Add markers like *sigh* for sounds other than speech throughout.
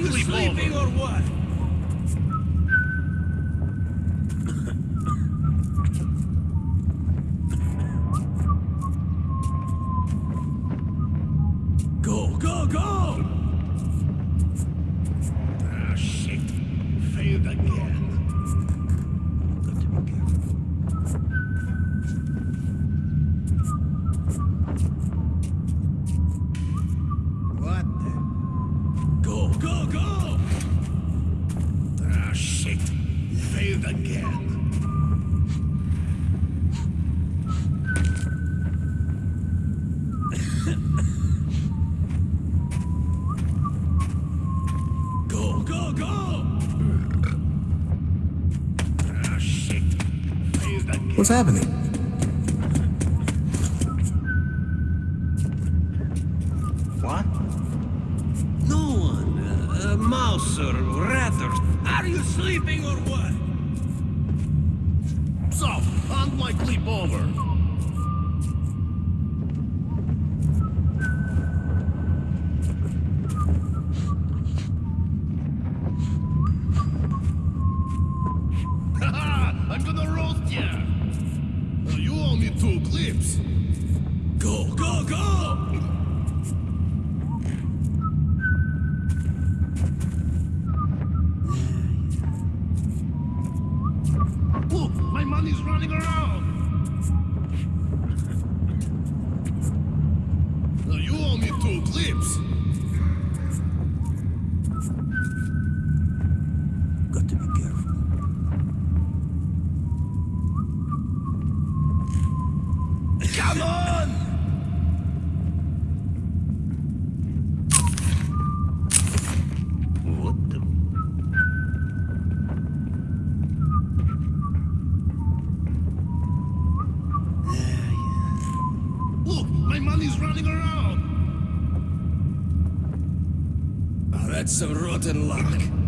Are you sleeping or what? What's happening? What? No one. Uh, a mouse or rather. Are you sleeping or what? So, unlikely bomber. Running around! Oh, that's some rotten luck.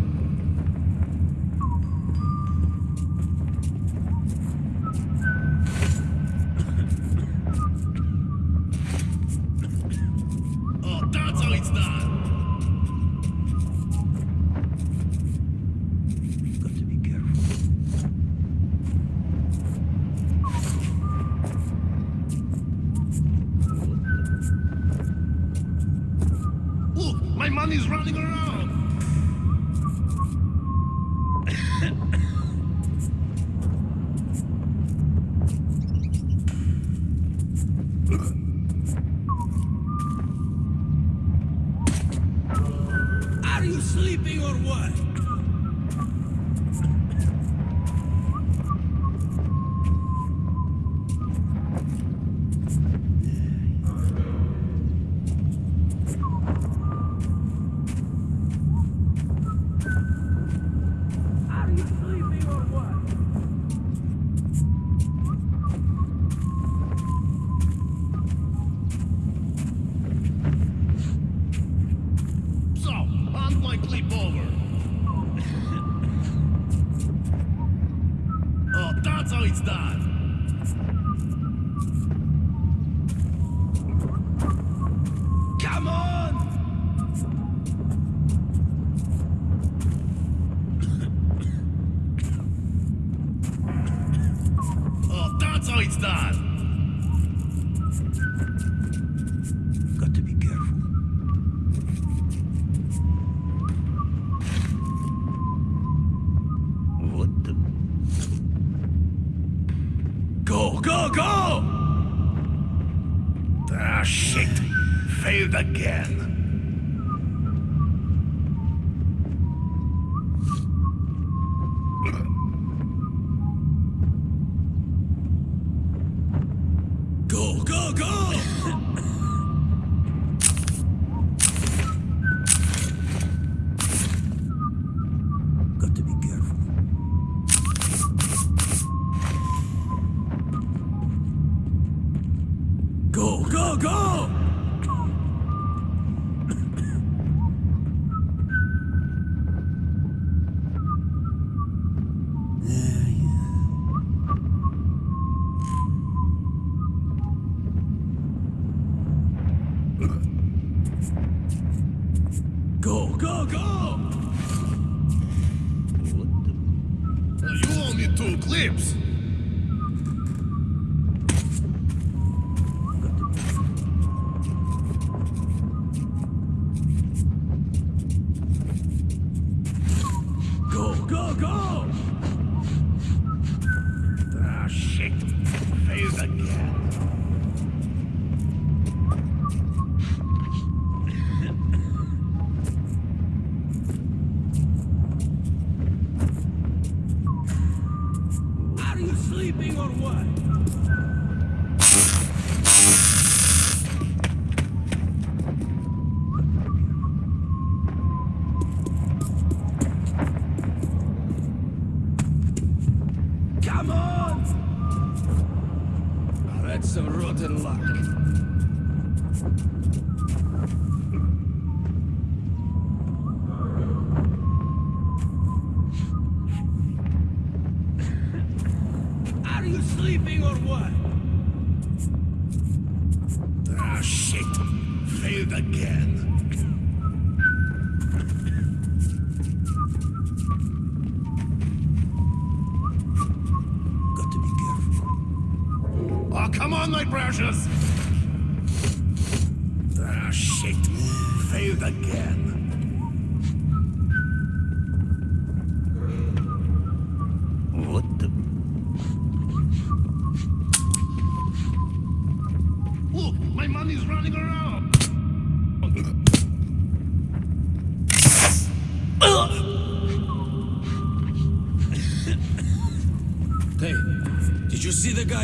Are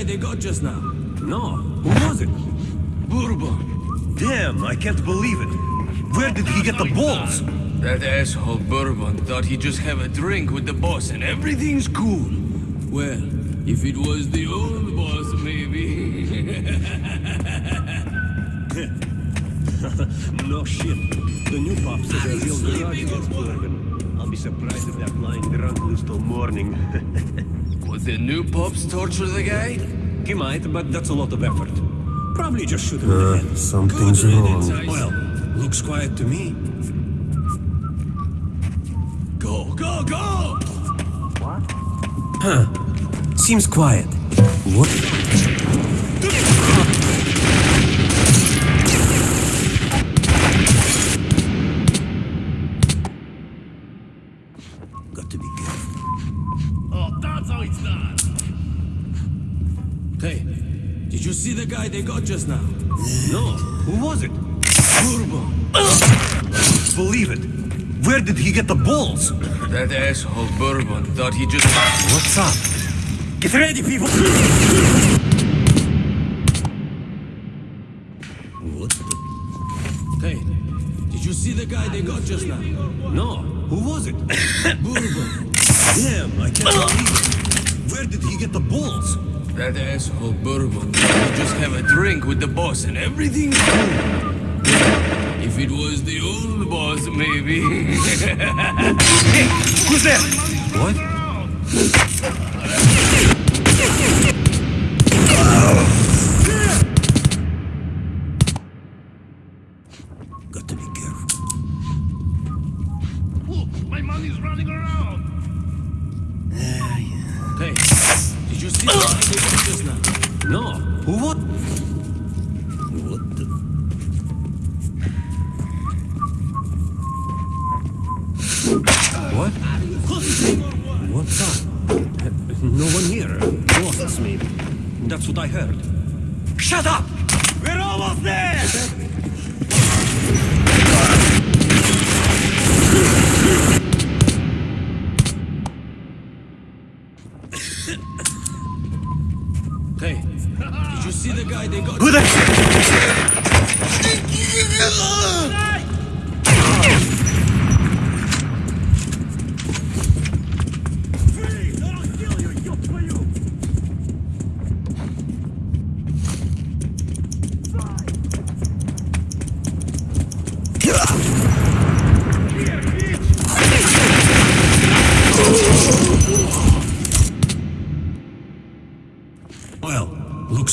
they got just now? No. Who was it? Bourbon. Damn! I can't believe it. Where did he get the balls? That asshole Bourbon thought he'd just have a drink with the boss and everything's cool. Well, if it was the old boss, maybe. *laughs* no shit. The new pops says a real garage bourbon. I'll be surprised if that lying drunk lives till morning. *laughs* Would the new pops torture the guy? He might, but that's a lot of effort. Probably just shoot him in the uh, head. Something's Good wrong. Well, looks quiet to me. Go, go, go! What? Huh. Seems quiet. What? They got just now? No, who was it? Bourbon. Believe it. Where did he get the balls? That asshole Bourbon thought he just... What's up? Get ready, people! What the? Hey, did you see the guy they got just now? No, who was it? *laughs* Bourbon. Damn, I can't believe it. Where did he get the balls? That asshole Bourbon he'd just have a drink with the boss and everything's cool. If it was the old boss, maybe. *laughs* Who's there? What? *laughs*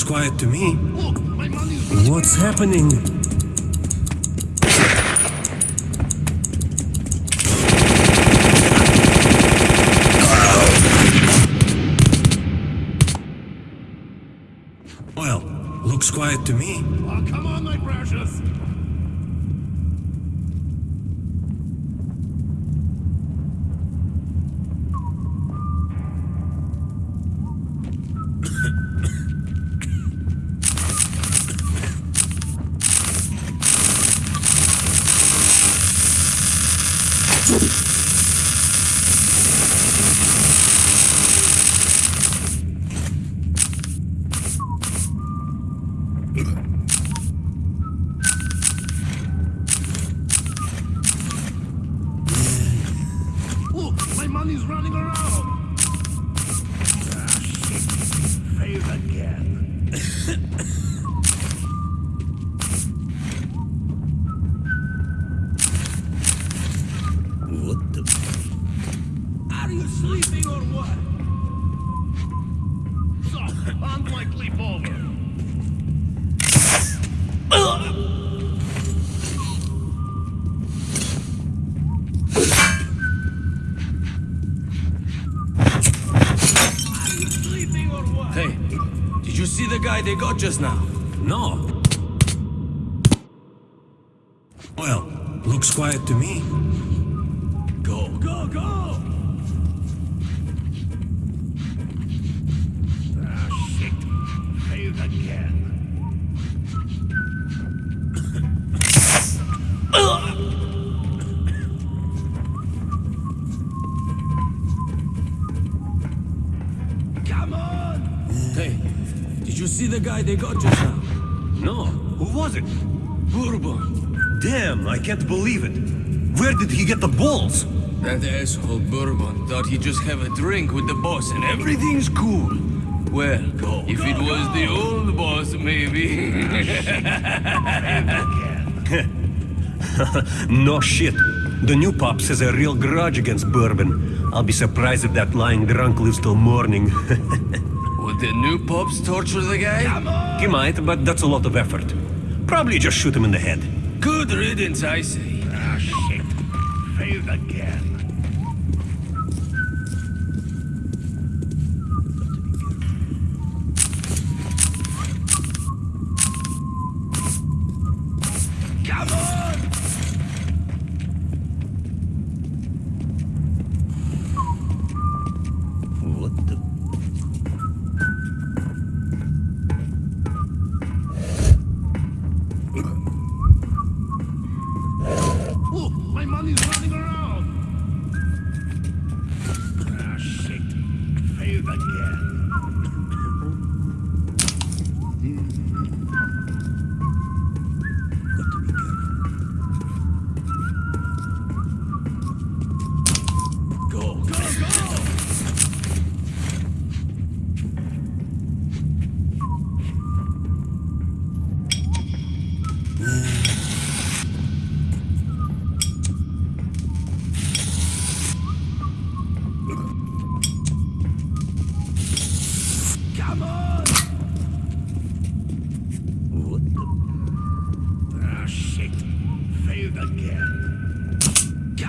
quiet to me. What's happening? Well, looks quiet to me. Oh, come on, my precious. What the? Are you sleeping or what? So, unlikely over. Sleeping or what? Hey, did you see the guy they got just now? No. Well, looks quiet to me. Guy they got just now? No, Who was it? Bourbon. Damn, I can't believe it. Where did he get the balls? That asshole Bourbon thought he'd just have a drink with the boss and everything's cool. Well, if it was the old boss, maybe. *laughs* No shit. The new pops has a real grudge against bourbon. I'll be surprised if that lying drunk lives till morning. *laughs* Would the new pops torture the guy? he might, but that's a lot of effort. Probably just shoot him in the head. Good riddance, I say. Ah, shit. Failed again.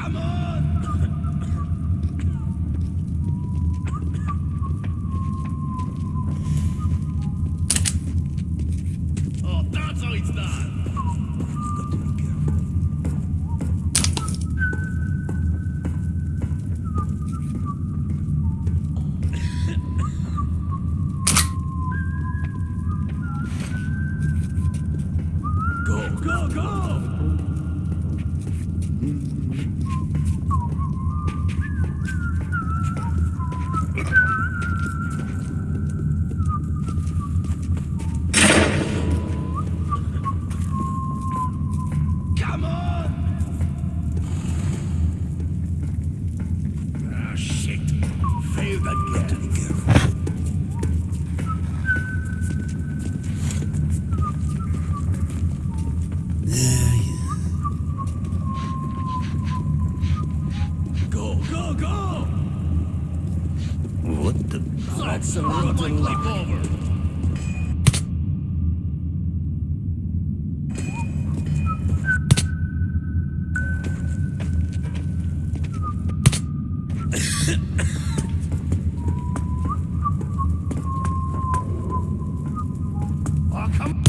Come on! That's some On my rotten luck. over. Oh, ah, come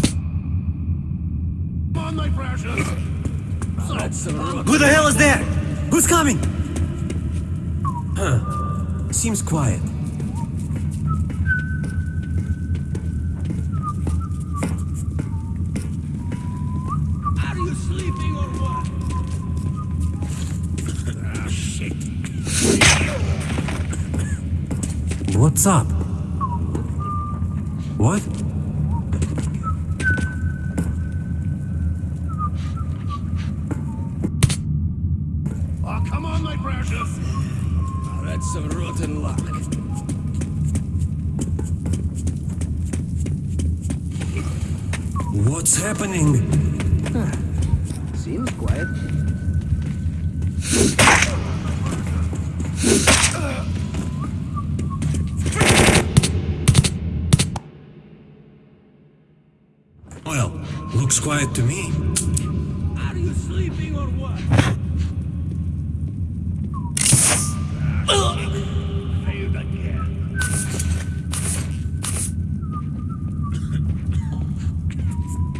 on, my precious. That's some Who the hell is there? Who's coming? Huh. Seems quiet. Up? Well, looks quiet to me. Are you sleeping or what? Failed again.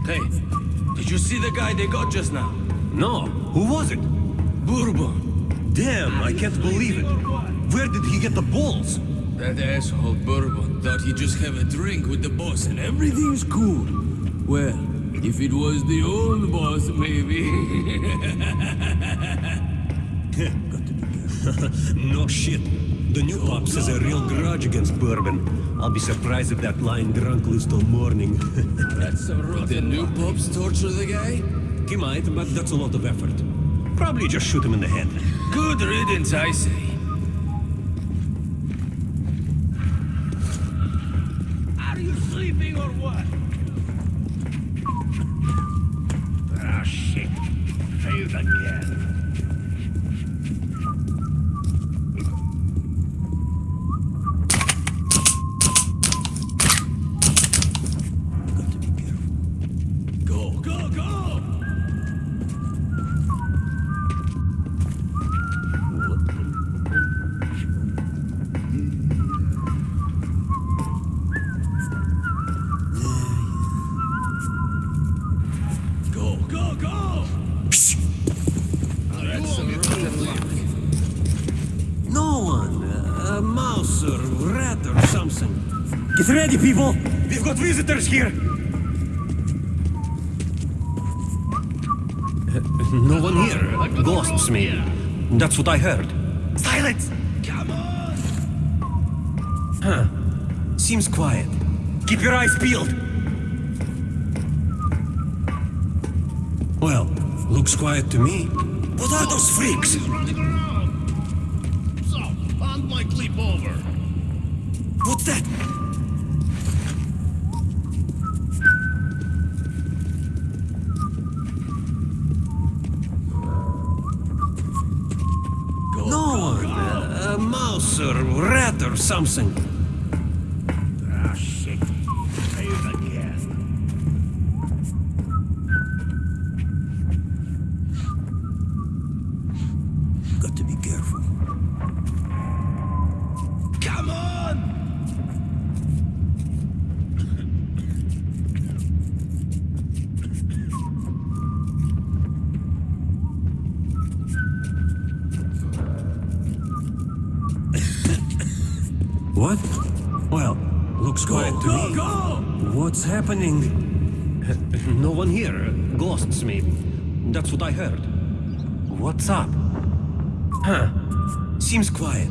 Hey, did you see the guy they got just now? No. Who was it? Bourbon. Damn, I can't believe it. Where did he get the balls? That asshole Bourbon thought he'd just have a drink with the boss and everything's cool. Well, if it was the old boss, maybe. *laughs* *laughs* No shit. The new oh, pops has a real grudge against bourbon. I'll be surprised if that lying drunk lives till morning. *laughs* That's a rotten The new pops torture the guy? he might, but that's a lot of effort. Probably just shoot him in the head. Good riddance, I say. Ready, people! We've got visitors here! No one here. Ghosts, maybe. That's what I heard. Silence! Come on! Huh. Seems quiet. Keep your eyes peeled! Well, looks quiet to me. What are those freaks? To Go, go! What's happening? *laughs* No one here. Ghosts, maybe. That's what I heard. What's up? Huh. Seems quiet.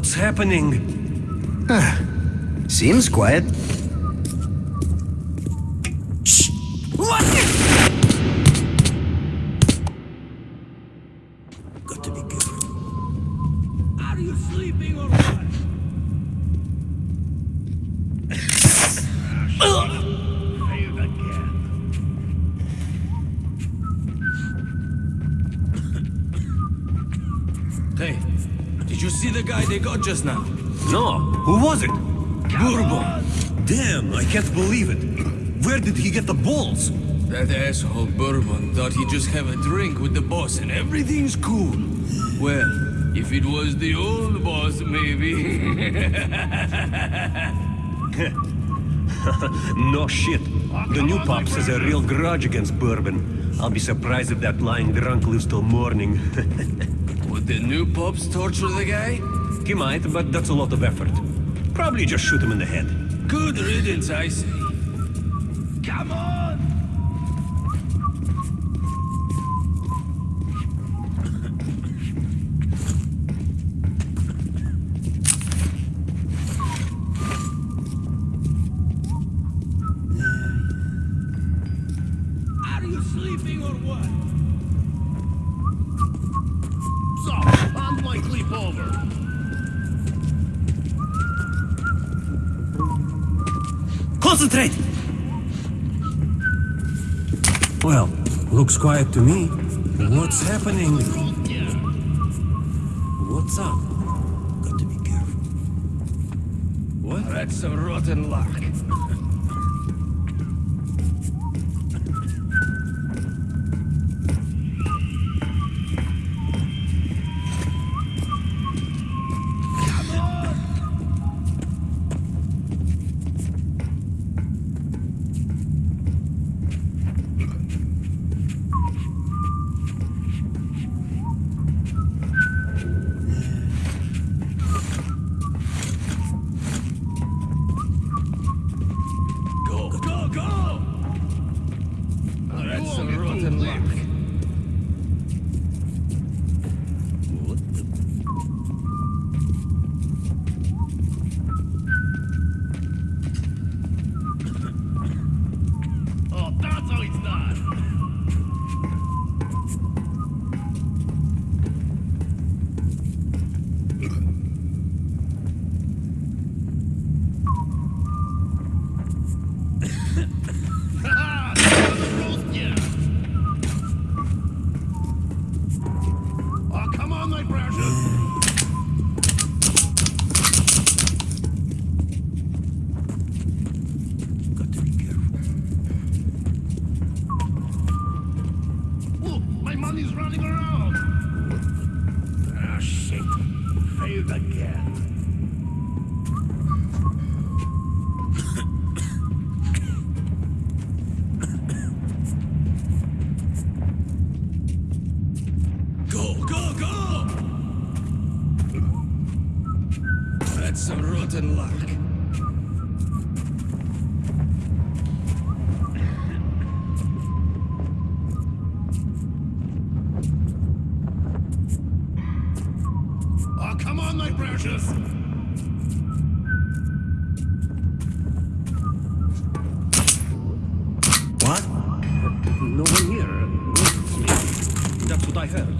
What's happening? Ah, seems quiet. Just now? No. Who was it? Bourbon! Damn, I can't believe it. Where did he get the balls? That asshole Bourbon thought he'd just have a drink with the boss and everything's cool. Well, if it was the old boss, maybe. *laughs* No shit. The new pops has a real grudge against Bourbon. I'll be surprised if that lying drunk lives till morning. *laughs* Would the new pops torture the guy? He might, but that's a lot of effort. Probably just shoot him in the head. Good riddance, I say. Come on! *laughs* Are you sleeping or what? Concentrate! Well, looks quiet to me. What's happening? What's up? Got to be careful. What? That's some rotten luck. What? No one here. That's what I heard.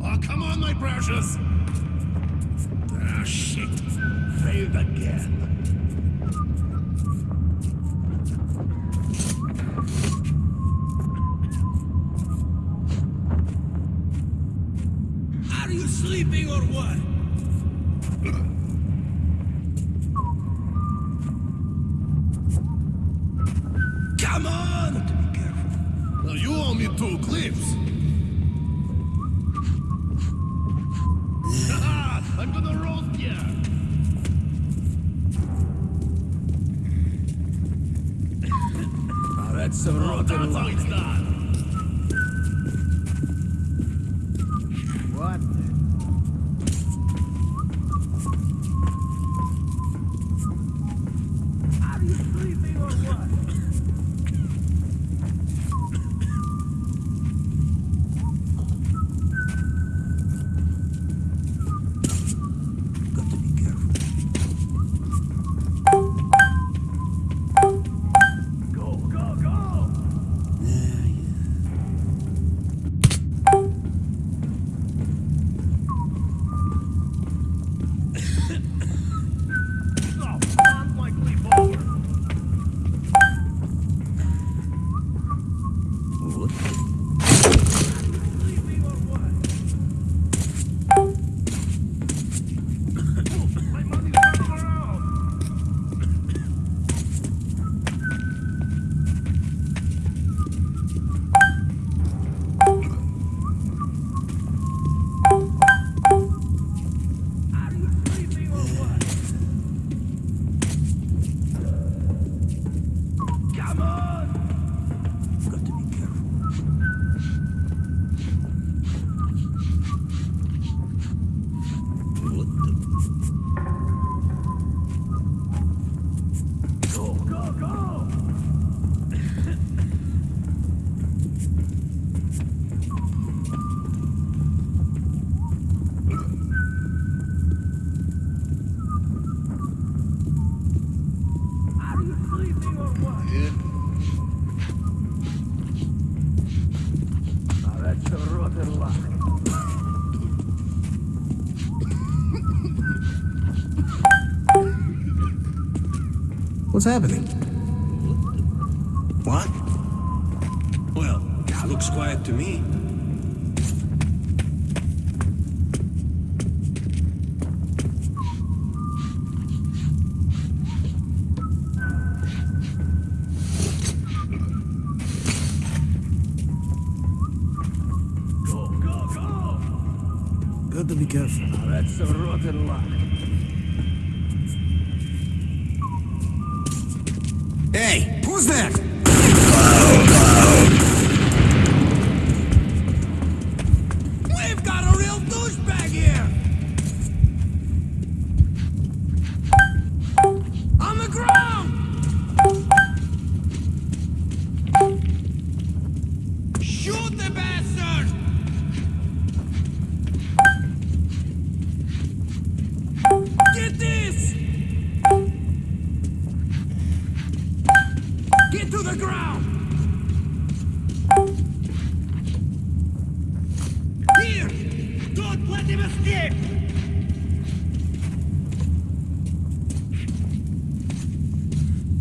Oh, come on, my precious. Ah, shit. Failed again. What's happening?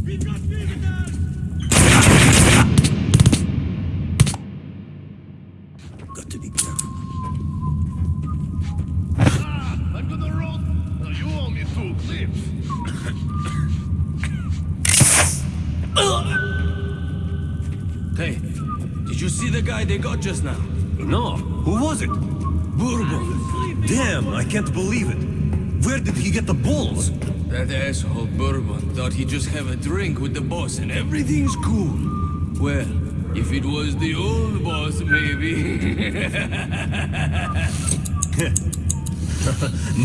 We've got to be clips. Hey, did you see the guy they got just now? No, who was it? Bourbon. Damn, I can't believe it. Where did he get the balls? That asshole Bourbon thought he'd just have a drink with the boss and everything's cool. Well, if it was the old boss, maybe. *laughs*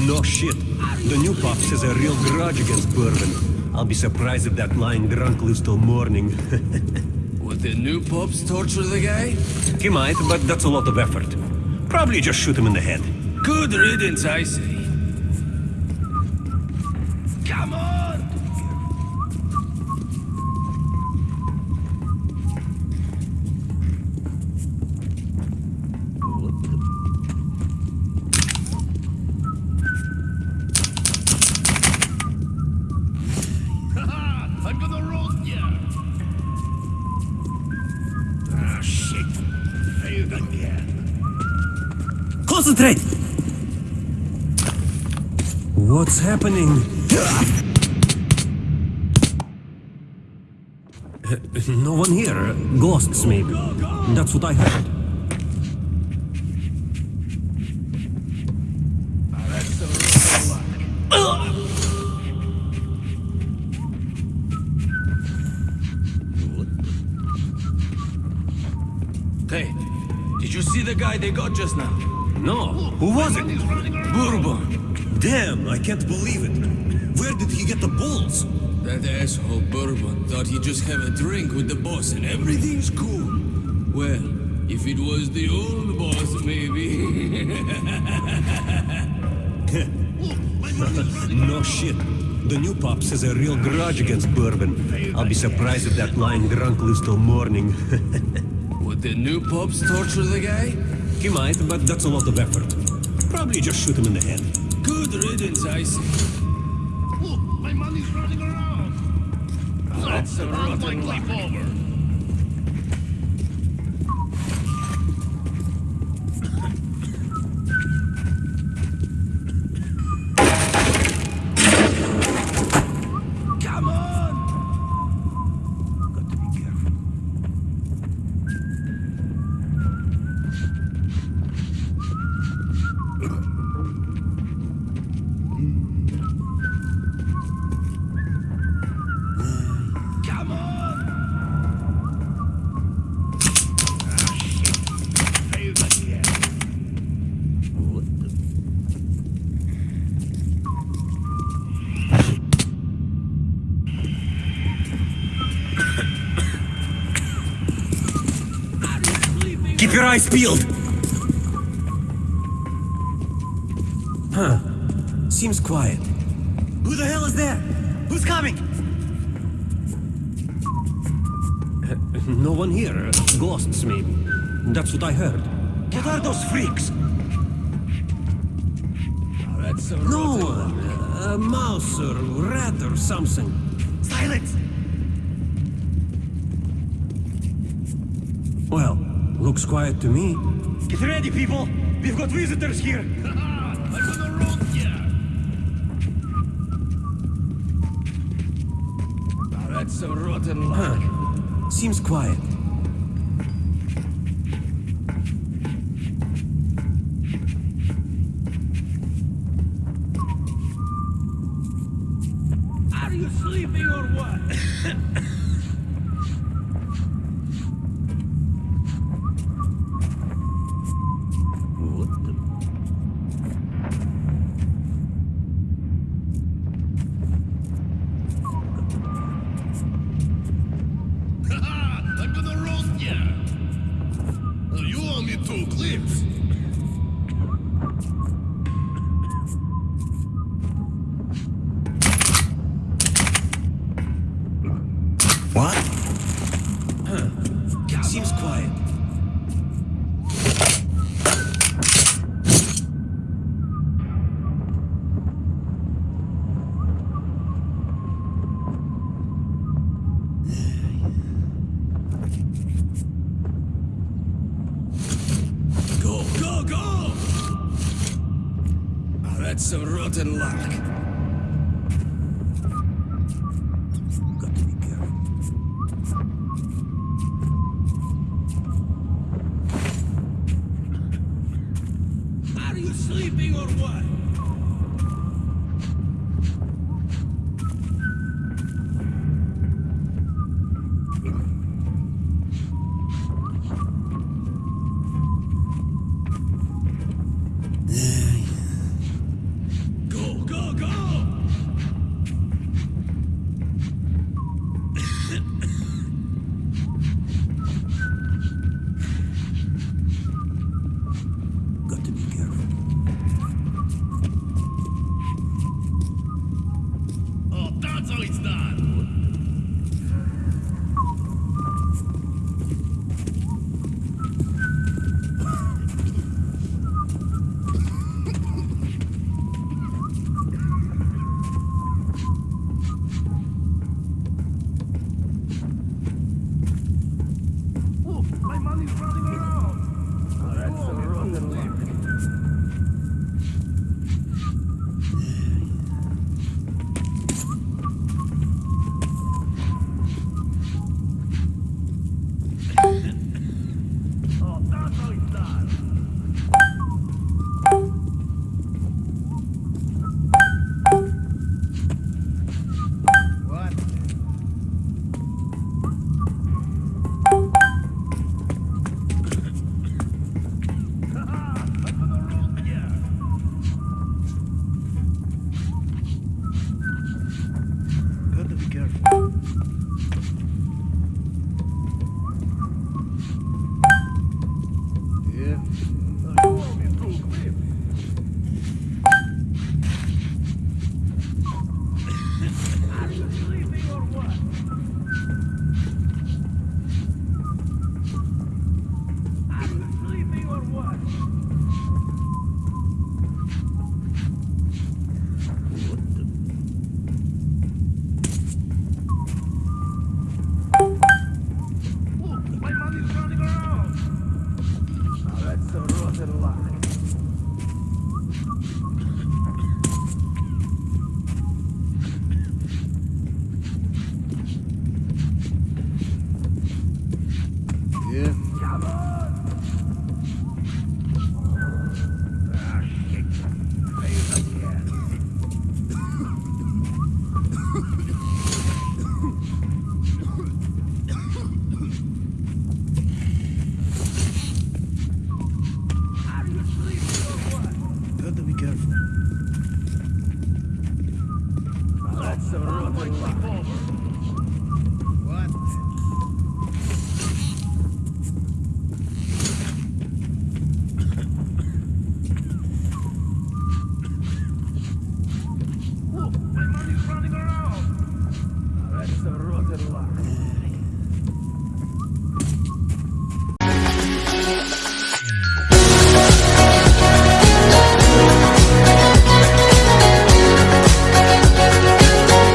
No shit. The new pops has a real grudge against Bourbon. I'll be surprised if that lying drunk lives till morning. *laughs* Would the new pops torture the guy? he might, but that's a lot of effort. Probably just shoot him in the head. Good riddance, I say. Come on! *laughs* Haha, I'm gonna roast ya! Ah, shit! Failed again. Concentrate! What's happening? No one here. Ghosts, maybe. That's what I heard. That's a rotten luck. Hey, did you see the guy they got just now? No, who was it? Damn, I can't believe it. Where did he get the balls? That asshole Bourbon thought he'd just have a drink with the boss and everything's cool. Well, if it was the old boss, maybe. *laughs* No shit. The new pops has a real grudge against Bourbon. I'll be surprised if that lying drunk lives till morning. *laughs* Would the new pops torture the guy? he might, but that's a lot of effort. Probably just shoot him in the head. Good riddance, I say. Look, my money's running around. That's a How's my rotten luck. field. Huh. Seems quiet. Who the hell is there? Who's coming? no one here. Ghosts, maybe. That's what I heard. What are those freaks? no one. A mouse or rat or something. Silence! Well, Looks quiet to me. Get ready, people! We've got visitors here! *laughs* That's a rotten luck. Huh. Seems quiet. some rotten luck.